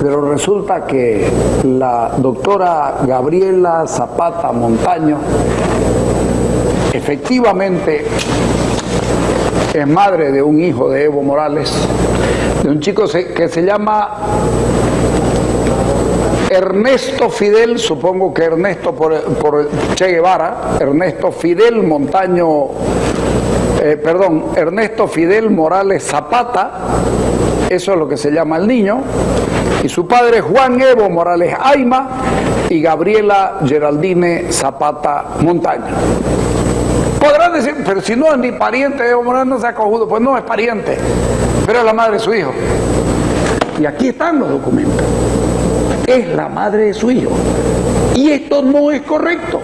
Pero resulta que la doctora Gabriela Zapata Montaño efectivamente es madre de un hijo de Evo Morales, de un chico que se llama Ernesto Fidel, supongo que Ernesto por, Che Guevara, Ernesto Fidel Montaño, eh, perdón, Ernesto Fidel Morales Zapata, eso es lo que se llama el niño, y su padre Juan Evo Morales Aima y Gabriela Geraldine Zapata Montaño. Podrán decir, pero si no es ni pariente Evo Morales, no se ha cojudo, pues no es pariente, pero es la madre de su hijo. Y aquí están los documentos es la madre de su hijo. Y esto no es correcto.